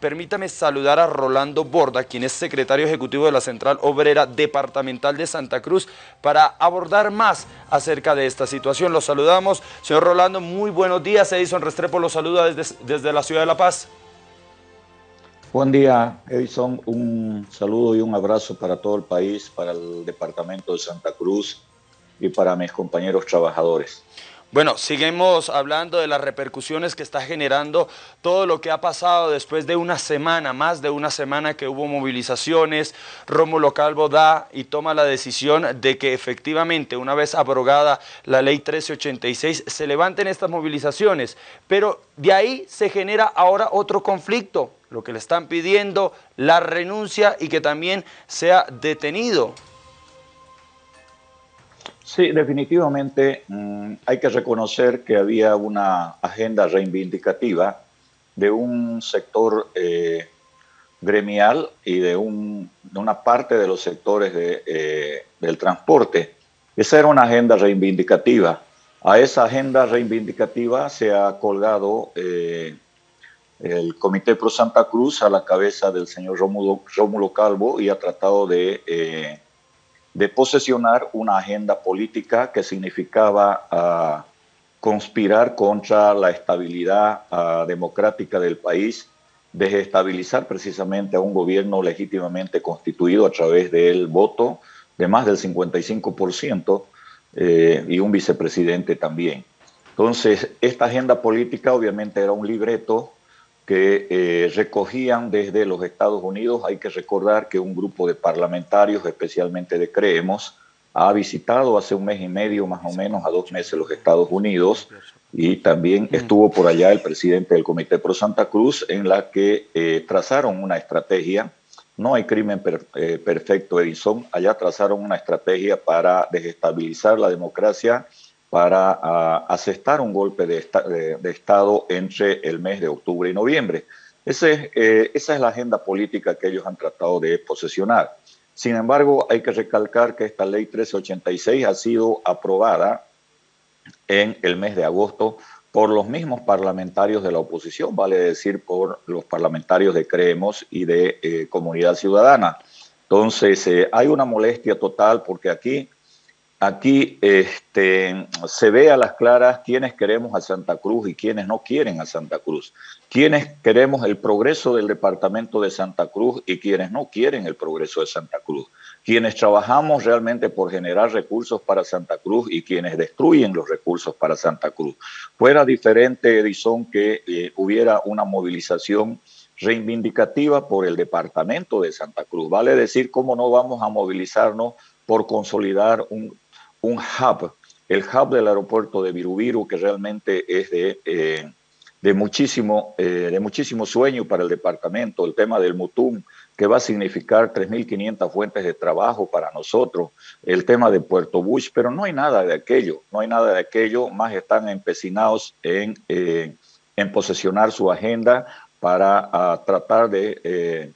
permítame saludar a Rolando Borda, quien es secretario ejecutivo de la Central Obrera Departamental de Santa Cruz, para abordar más acerca de esta situación. Los saludamos. Señor Rolando, muy buenos días. Edison Restrepo los saluda desde, desde la ciudad de La Paz. Buen día, Edison. Un saludo y un abrazo para todo el país, para el departamento de Santa Cruz y para mis compañeros trabajadores. Bueno, seguimos hablando de las repercusiones que está generando todo lo que ha pasado después de una semana, más de una semana que hubo movilizaciones. Rómulo Calvo da y toma la decisión de que efectivamente, una vez abrogada la ley 1386, se levanten estas movilizaciones. Pero de ahí se genera ahora otro conflicto, lo que le están pidiendo, la renuncia y que también sea detenido. Sí, definitivamente mm, hay que reconocer que había una agenda reivindicativa de un sector eh, gremial y de, una parte de los sectores eh, del transporte. Esa era una agenda reivindicativa. A esa agenda reivindicativa se ha colgado eh, el Comité Pro Santa Cruz a la cabeza del señor Rómulo, Rómulo Calvo y ha tratado de de posesionar una agenda política que significaba ah, conspirar contra la estabilidad ah, democrática del país, desestabilizar precisamente a un gobierno legítimamente constituido a través del voto de más del 55% eh, y un vicepresidente también. Entonces, esta agenda política obviamente era un libreto que eh, recogían desde los Estados Unidos. Hay que recordar que un grupo de parlamentarios, especialmente de Creemos, ha visitado hace un mes y medio, más o menos, a dos meses los Estados Unidos y también estuvo por allá el presidente del Comité Pro Santa Cruz en la que eh, trazaron una estrategia. No hay crimen eh, perfecto, Edison. Allá trazaron una estrategia para desestabilizar la democracia para uh, asestar un golpe de, de, Estado entre el mes de octubre y noviembre. Ese, eh, esa es la agenda política que ellos han tratado de posesionar. Sin embargo, hay que recalcar que esta ley 1386 ha sido aprobada en el mes de agosto por los mismos parlamentarios de la oposición, vale decir, por los parlamentarios de Creemos y de eh, Comunidad Ciudadana. Entonces, eh, hay una molestia total porque aquí Aquí este, se ve a las claras quiénes queremos a Santa Cruz y quiénes no quieren a Santa Cruz, quiénes queremos el progreso del departamento de Santa Cruz y quienes no quieren el progreso de Santa Cruz, quienes trabajamos realmente por generar recursos para Santa Cruz y quienes destruyen los recursos para Santa Cruz. Fuera diferente, Edison, que eh, hubiera una movilización reivindicativa por el departamento de Santa Cruz. Vale decir, cómo no vamos a movilizarnos por consolidar un un hub, el hub del aeropuerto de Virubiru, que realmente es de, eh, de, muchísimo, eh, de muchísimo sueño para el departamento, el tema del Mutum, que va a significar 3.500 fuentes de trabajo para nosotros, el tema de Puerto Bush, pero no hay nada de aquello, no hay nada de aquello, más están empecinados en, eh, en posesionar su agenda para ah, tratar de,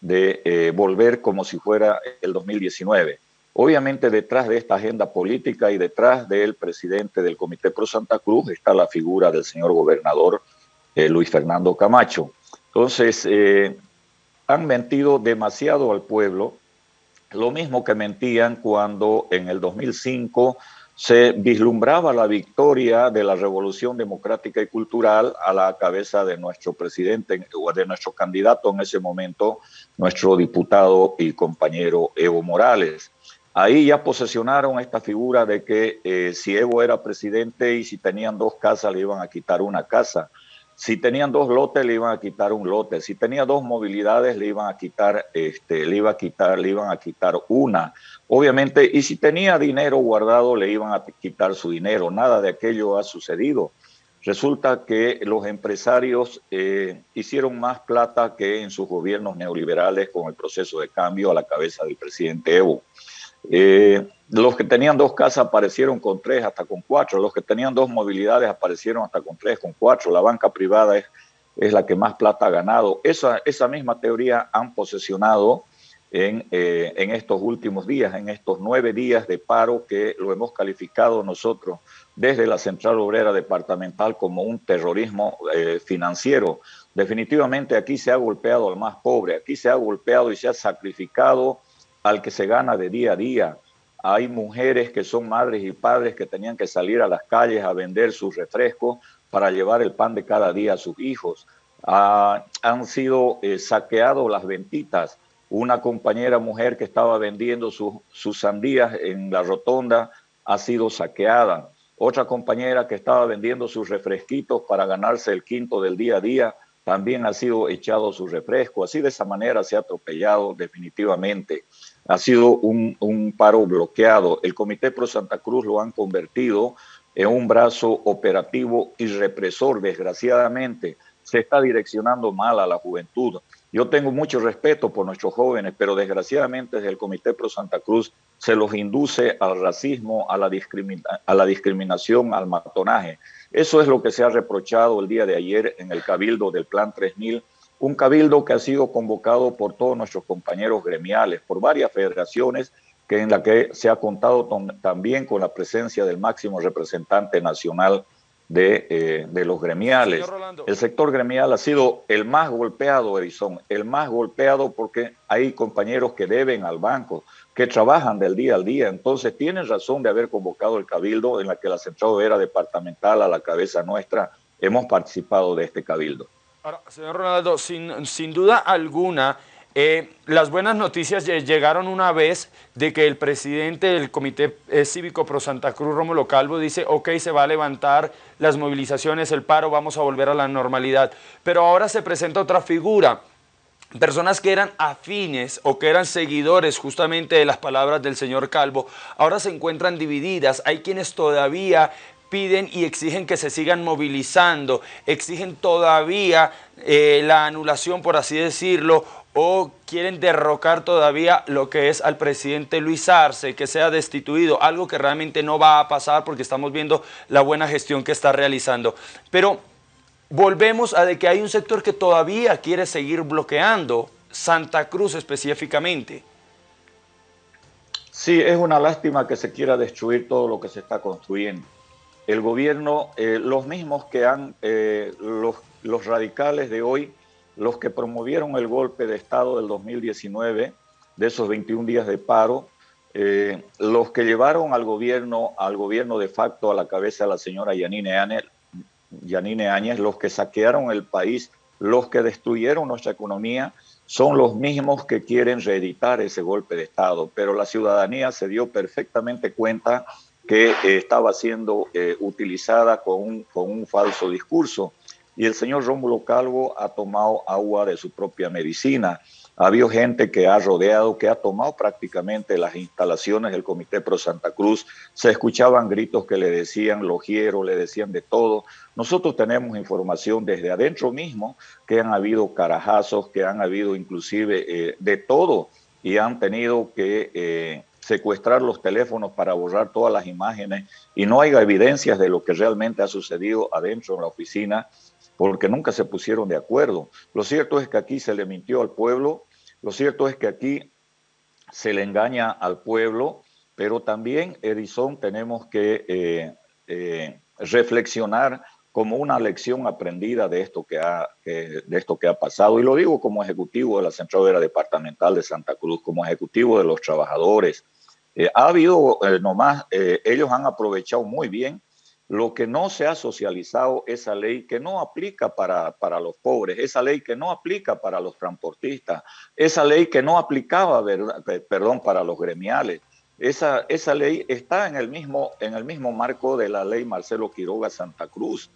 de volver como si fuera el 2019. Obviamente detrás de esta agenda política y detrás del presidente del Comité Pro Santa Cruz está la figura del señor gobernador eh, Luis Fernando Camacho. Entonces, eh, han mentido demasiado al pueblo, lo mismo que mentían cuando en el 2005 se vislumbraba la victoria de la revolución democrática y cultural a la cabeza de nuestro presidente o de nuestro candidato en ese momento, nuestro diputado y compañero Evo Morales. Ahí ya posesionaron esta figura de que eh, si Evo era presidente y si tenían dos casas le iban a quitar una casa. Si tenían dos lotes le iban a quitar un lote. Si tenía dos movilidades le iban a quitar, este, le iba a quitar, le iban a quitar una. Obviamente, y si tenía dinero guardado le iban a quitar su dinero. Nada de aquello ha sucedido. Resulta que los empresarios eh, hicieron más plata que en sus gobiernos neoliberales con el proceso de cambio a la cabeza del presidente Evo. Eh, los que tenían dos casas aparecieron con tres, hasta con cuatro. Los que tenían dos movilidades aparecieron hasta con tres, con cuatro. La banca privada es, es la que más plata ha ganado. Esa, esa misma teoría han posesionado en, eh, en, estos últimos días, en estos nueve días de paro que lo hemos calificado nosotros desde la Central Obrera Departamental como un terrorismo eh, financiero. Definitivamente aquí se ha golpeado al más pobre, aquí se ha golpeado y se ha sacrificado al que se gana de día a día. Hay mujeres que son madres y padres que tenían que salir a las calles a vender sus refrescos para llevar el pan de cada día a sus hijos. Ah, han sido eh, saqueados las ventitas una compañera mujer que estaba vendiendo sus sandías en la rotonda ha sido saqueada. Otra compañera que estaba vendiendo sus refresquitos para ganarse el quinto del día a día también ha sido echado su refresco. Así de esa manera se ha atropellado definitivamente. Ha sido un, un paro bloqueado. El Comité Pro Santa Cruz lo han convertido en un brazo operativo y represor, desgraciadamente. Se está direccionando mal a la juventud. Yo tengo mucho respeto por nuestros jóvenes, pero desgraciadamente desde el Comité Pro Santa Cruz se los induce al racismo, a la, a la discriminación, al matonaje. Eso es lo que se ha reprochado el día de ayer en el cabildo del Plan 3000, un cabildo que ha sido convocado por todos nuestros compañeros gremiales, por varias federaciones, que en la que se ha contado también con la presencia del máximo representante nacional de, eh, de los gremiales. El sector gremial ha sido el más golpeado, Edison, el más golpeado porque hay compañeros que deben al banco, que trabajan del día al día. Entonces tienen razón de haber convocado el cabildo en la que la Central era departamental a la cabeza nuestra. Hemos participado de este cabildo. Ahora, señor Ronaldo, sin, sin duda alguna, eh, las buenas noticias llegaron una vez de que el presidente del Comité eh, Cívico Pro Santa Cruz, Rómulo Calvo, dice, ok, se va a levantar las movilizaciones, el paro, vamos a volver a la normalidad. Pero ahora se presenta otra figura, personas que eran afines o que eran seguidores justamente de las palabras del señor Calvo, ahora se encuentran divididas. Hay quienes todavía piden y exigen que se sigan movilizando, exigen todavía eh, la anulación, por así decirlo, o quieren derrocar todavía lo que es al presidente Luis Arce, que sea destituido, algo que realmente no va a pasar porque estamos viendo la buena gestión que está realizando. Pero volvemos a de que hay un sector que todavía quiere seguir bloqueando, Santa Cruz específicamente. Sí, es una lástima que se quiera destruir todo lo que se está construyendo. El gobierno, eh, los mismos que han, eh, los, los radicales de hoy, los que promovieron el golpe de Estado del 2019, de esos 21 días de paro, eh, los que llevaron al gobierno, al gobierno de facto a la cabeza de la señora Yanine Áñez, Yanine Áñez, los que saquearon el país, los que destruyeron nuestra economía, son los mismos que quieren reeditar ese golpe de Estado. Pero la ciudadanía se dio perfectamente cuenta que eh, estaba siendo eh, utilizada con un, con un falso discurso y el señor Rómulo Calvo ha tomado agua de su propia medicina. Ha habido gente que ha rodeado, que ha tomado prácticamente las instalaciones del Comité Pro Santa Cruz. Se escuchaban gritos que le decían logiero, le decían de todo. Nosotros tenemos información desde adentro mismo que han habido carajazos, que han habido inclusive eh, de todo y han tenido que secuestrar los teléfonos para borrar todas las imágenes y no hay evidencias de lo que realmente ha sucedido adentro en la oficina porque nunca se pusieron de acuerdo. Lo cierto es que aquí se le mintió al pueblo, lo cierto es que aquí se le engaña al pueblo, pero también, Edison, tenemos que eh, eh, reflexionar como una lección aprendida de esto que, ha, de esto que ha pasado. Y lo digo como ejecutivo de la Central Departamental de Santa Cruz, como ejecutivo de los trabajadores. Eh, ha habido, nomás, ellos han aprovechado muy bien lo que no se ha socializado, esa ley que no aplica para, para, los pobres, esa ley que no aplica para los transportistas, esa ley que no aplicaba, perdón, para los gremiales. Esa, esa ley está en el, mismo, en el mismo marco de la ley Marcelo Quiroga Santa Cruz.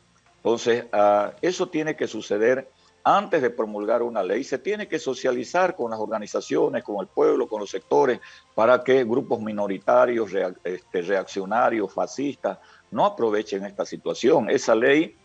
Entonces, uh, eso tiene que suceder antes de promulgar una ley. Se tiene que socializar con las organizaciones, con el pueblo, con los sectores, para que grupos minoritarios, este, reaccionarios, fascistas, no aprovechen esta situación. Esa ley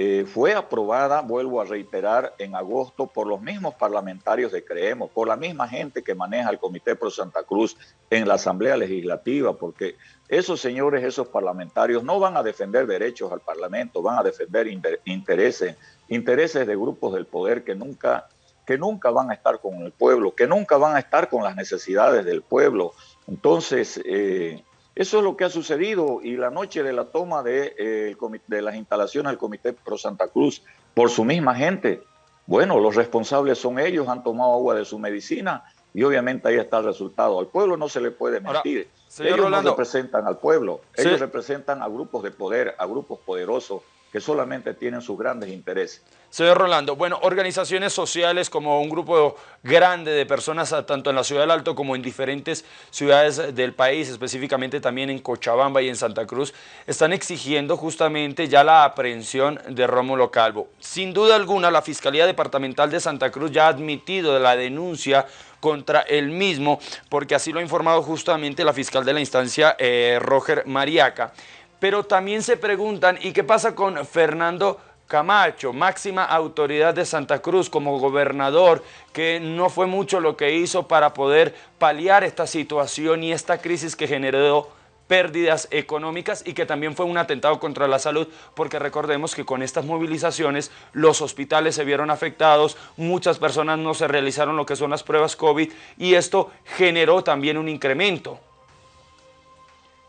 eh, fue aprobada, vuelvo a reiterar, en agosto por los mismos parlamentarios de Creemos, por la misma gente que maneja el Comité Pro Santa Cruz en la Asamblea Legislativa, porque esos señores, esos parlamentarios no van a defender derechos al Parlamento, van a defender intereses, intereses de grupos del poder que nunca que nunca van a estar con el pueblo, que nunca van a estar con las necesidades del pueblo. Entonces, eh, eso es lo que ha sucedido y la noche de la toma de, eh, de las instalaciones del Comité Pro Santa Cruz por su misma gente, bueno, los responsables son ellos, han tomado agua de su medicina y obviamente ahí está el resultado. Al pueblo no se le puede mentir. ellos no representan al pueblo, ellos representan a grupos de poder, a grupos poderosos que solamente tienen sus grandes intereses. Señor Rolando, bueno, organizaciones sociales como un grupo grande de personas tanto en la ciudad del Alto como en diferentes ciudades del país, específicamente también en Cochabamba y en Santa Cruz, están exigiendo justamente ya la aprehensión de Rómulo Calvo. Sin duda alguna, la Fiscalía Departamental de Santa Cruz ya ha admitido la denuncia contra el mismo, porque así lo ha informado justamente la fiscal de la instancia, eh, Roger Mariaca. Pero también se preguntan, ¿y qué pasa con Fernando Camacho, máxima autoridad de Santa Cruz como gobernador, que no fue mucho lo que hizo para poder paliar esta situación y esta crisis que generó pérdidas económicas y que también fue un atentado contra la salud, porque recordemos que con estas movilizaciones los hospitales se vieron afectados, muchas personas no se realizaron lo que son las pruebas COVID y esto generó también un incremento.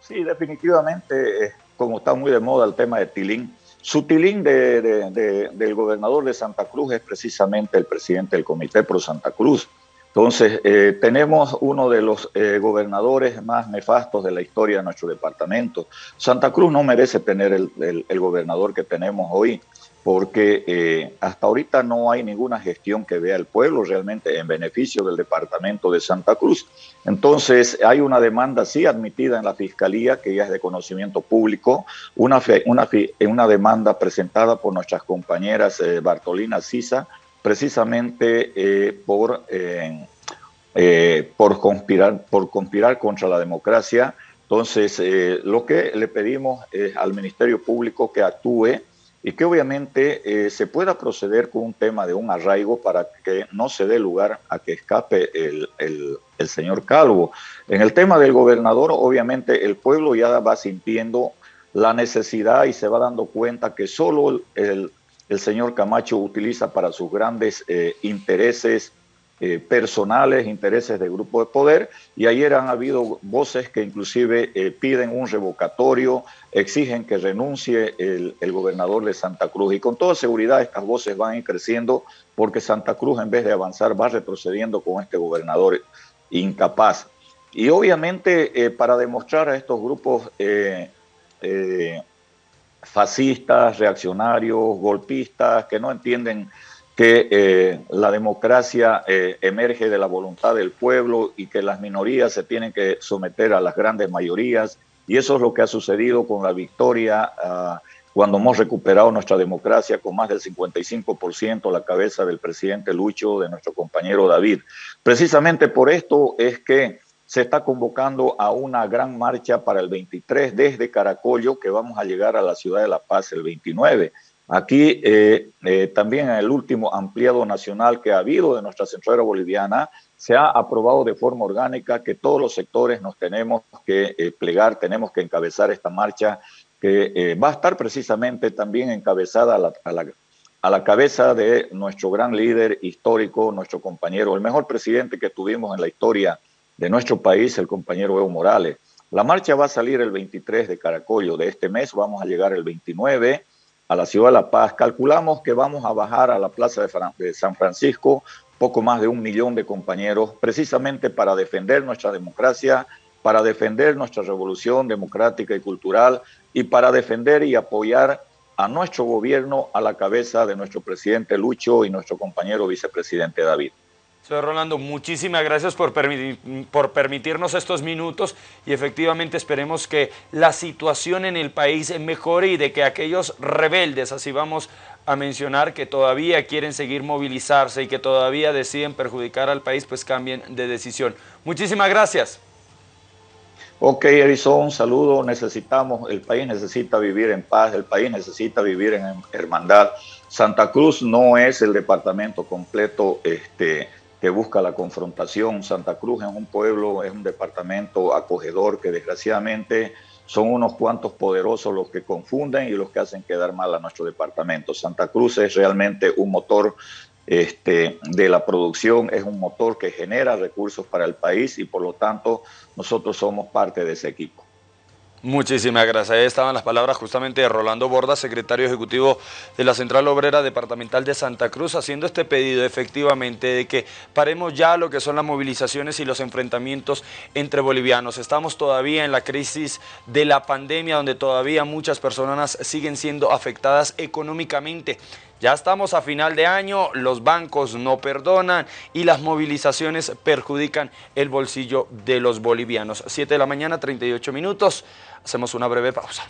Sí, definitivamente, eh, como está muy de moda el tema de Tilín, su tilín del gobernador de Santa Cruz es precisamente el presidente del Comité Pro Santa Cruz. Entonces, eh, tenemos uno de los eh, gobernadores más nefastos de la historia de nuestro departamento. Santa Cruz no merece tener el gobernador que tenemos hoy porque eh, hasta ahorita no hay ninguna gestión que vea al pueblo realmente en beneficio del departamento de Santa Cruz. Entonces, hay una demanda sí admitida en la Fiscalía, que ya es de conocimiento público, una, una, una demanda presentada por nuestras compañeras eh, Bartolina Sisa, precisamente eh, por, por, conspirar, por conspirar contra la democracia. Entonces, lo que le pedimos al Ministerio Público que actúe y que obviamente eh, se pueda proceder con un tema de un arraigo para que no se dé lugar a que escape el, el, señor Calvo. En el tema del gobernador, obviamente el pueblo ya va sintiendo la necesidad y se va dando cuenta que solo el, el señor Camacho utiliza para sus grandes eh, intereses eh, personales, intereses de grupo de poder, y ayer han habido voces que inclusive eh, piden un revocatorio, exigen que renuncie el, gobernador de Santa Cruz, y con toda seguridad estas voces van creciendo porque Santa Cruz en vez de avanzar va retrocediendo con este gobernador incapaz. Y obviamente eh, para demostrar a estos grupos fascistas, reaccionarios, golpistas, que no entienden que eh, la democracia eh, emerge de la voluntad del pueblo y que las minorías se tienen que someter a las grandes mayorías. Y eso es lo que ha sucedido con la victoria ah, cuando hemos recuperado nuestra democracia con más del 55% a la cabeza del presidente Lucho, de nuestro compañero David. Precisamente por esto es que se está convocando a una gran marcha para el 23 desde Caracollo, que vamos a llegar a la ciudad de La Paz el 29. Aquí eh, eh, también en el último ampliado nacional que ha habido de nuestra centralera boliviana, se ha aprobado de forma orgánica que todos los sectores nos tenemos que eh, plegar, tenemos que encabezar esta marcha que va a estar precisamente también encabezada a la, a, la, a la cabeza de nuestro gran líder histórico, nuestro compañero, el mejor presidente que tuvimos en la historia de nuestro país, el compañero Evo Morales. La marcha va a salir el 23 de Caracollo de este mes, vamos a llegar el 29 a la ciudad de La Paz. Calculamos que vamos a bajar a la plaza de San Francisco poco más de un millón de compañeros, precisamente para defender nuestra democracia, para defender nuestra revolución democrática y cultural y para defender y apoyar a nuestro gobierno a la cabeza de nuestro presidente Lucho y nuestro compañero vicepresidente David. Señor Rolando, muchísimas gracias por, por permitirnos estos minutos y efectivamente esperemos que la situación en el país mejore y de que aquellos rebeldes, así vamos a mencionar, que todavía quieren seguir movilizarse y que todavía deciden perjudicar al país, pues cambien de decisión. Muchísimas gracias. Ok, Edison, un saludo. Necesitamos, el país necesita vivir en paz, el país necesita vivir en hermandad. Santa Cruz no es el departamento completo este, que busca la confrontación. Santa Cruz es un pueblo, es un departamento acogedor que desgraciadamente son unos cuantos poderosos los que confunden y los que hacen quedar mal a nuestro departamento. Santa Cruz es realmente un motor este, de la producción, es un motor que genera recursos para el país y por lo tanto nosotros somos parte de ese equipo. Muchísimas gracias. Ahí estaban las palabras justamente de Rolando Borda, secretario ejecutivo de la Central Obrera Departamental de Santa Cruz, haciendo este pedido efectivamente de que paremos ya lo que son las movilizaciones y los enfrentamientos entre bolivianos. Estamos todavía en la crisis de la pandemia, donde todavía muchas personas siguen siendo afectadas económicamente. Ya estamos a final de año, los bancos no perdonan y las movilizaciones perjudican el bolsillo de los bolivianos. 7 de la mañana, 38 minutos. Hacemos una breve pausa.